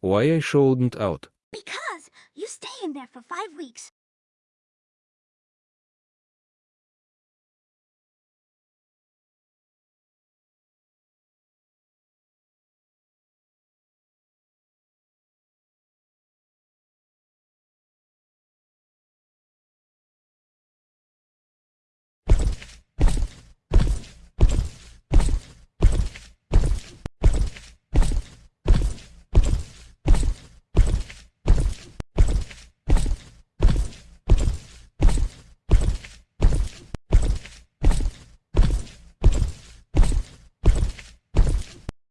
Why I shouldn't out? Because you stay in there for five weeks.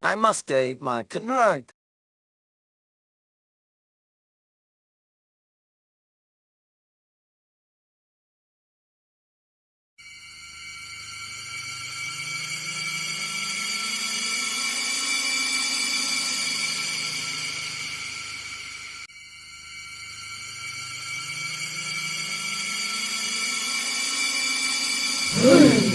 I must stay my good night. Hmm.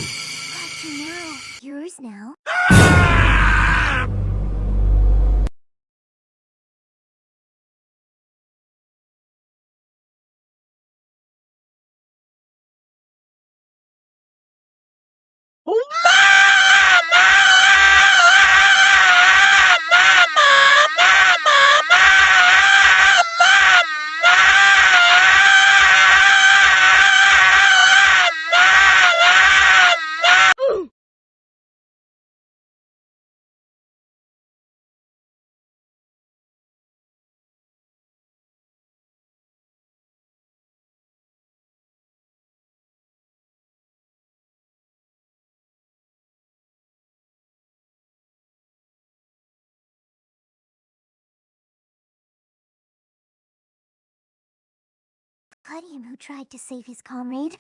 Claudium who tried to save his comrade.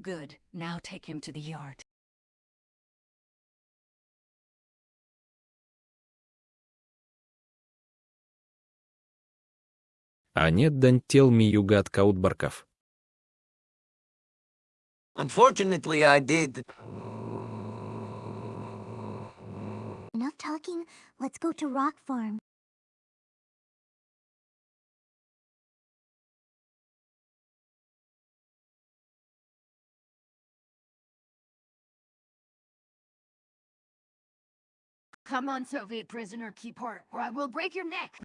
Good. Now take him to the yard. А нет дантел ми югат каутбарков. Unfortunately, I did. Enough talking, let's go to Rock Farm. Come on, Soviet prisoner, keep her, or I will break your neck!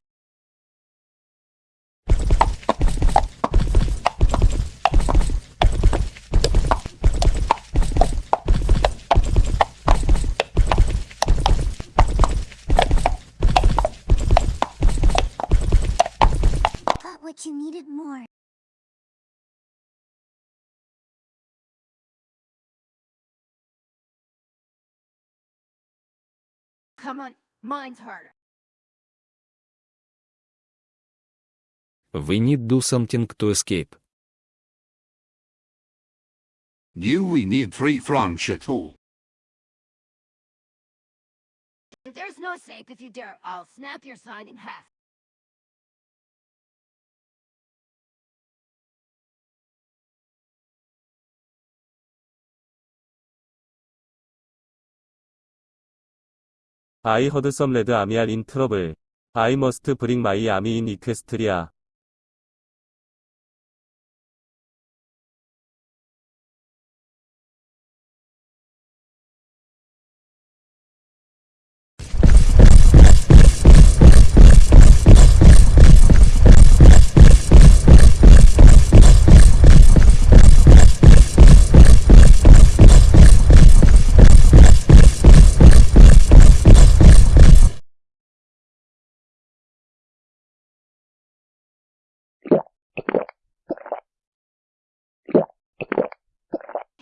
Come on, mine's harder. We need do something to escape. You we need three francs at all. There's no safe if you dare. I'll snap your sign in half. I heard some red army are in trouble. I must bring my army in Equestria.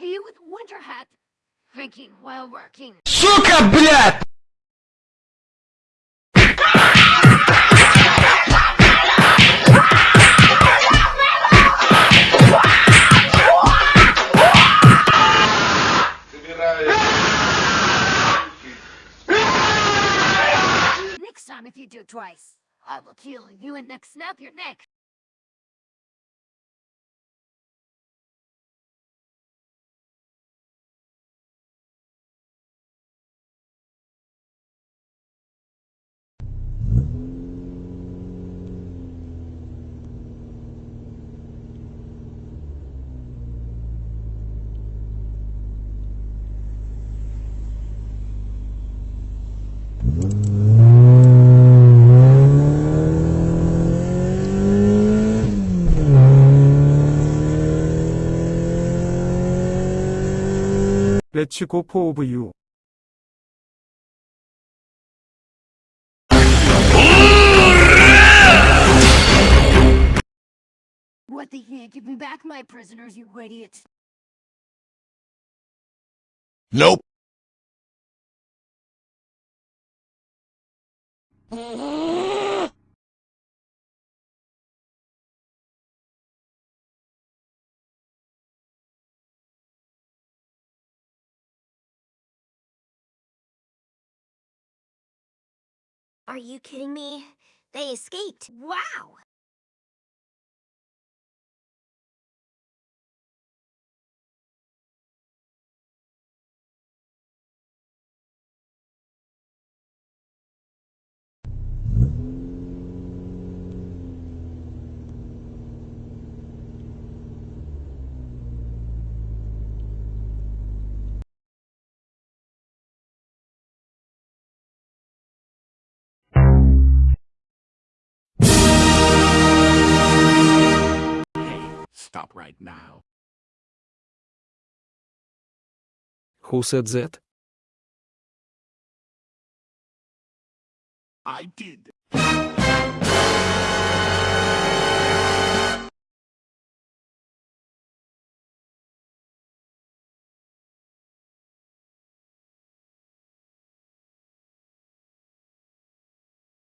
He with winter hat, drinking while working. Сука, блядь! Next time if you do twice, I will kill you and next snap your neck. Let's go for of you. What the heck? Give me back my prisoners, you idiot. Nope. Are you kidding me? They escaped. Wow! Stop right now. Who said that? I did.